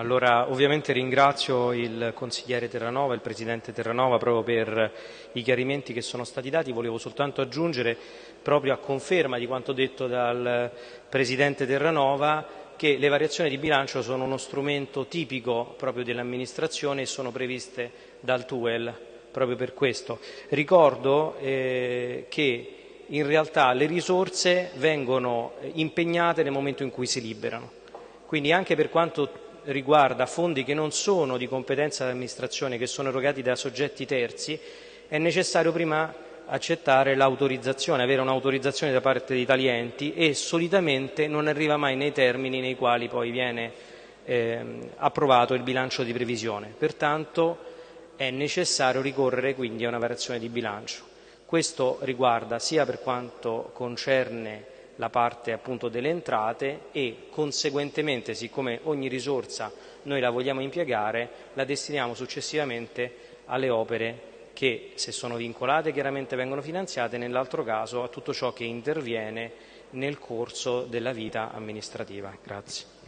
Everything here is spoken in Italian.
Allora, ovviamente ringrazio il consigliere Terranova, il presidente Terranova proprio per i chiarimenti che sono stati dati. Volevo soltanto aggiungere, proprio a conferma di quanto detto dal presidente Terranova, che le variazioni di bilancio sono uno strumento tipico proprio dell'amministrazione e sono previste dal TUEL proprio per questo. Ricordo eh, che in realtà le risorse vengono impegnate nel momento in cui si liberano. Quindi anche per quanto riguarda fondi che non sono di competenza dell'amministrazione, che sono erogati da soggetti terzi, è necessario prima accettare l'autorizzazione, avere un'autorizzazione da parte dei tali enti e solitamente non arriva mai nei termini nei quali poi viene eh, approvato il bilancio di previsione. Pertanto è necessario ricorrere quindi a una variazione di bilancio. Questo riguarda sia per quanto concerne la parte appunto delle entrate e conseguentemente, siccome ogni risorsa noi la vogliamo impiegare, la destiniamo successivamente alle opere che se sono vincolate chiaramente vengono finanziate, nell'altro caso a tutto ciò che interviene nel corso della vita amministrativa. Grazie.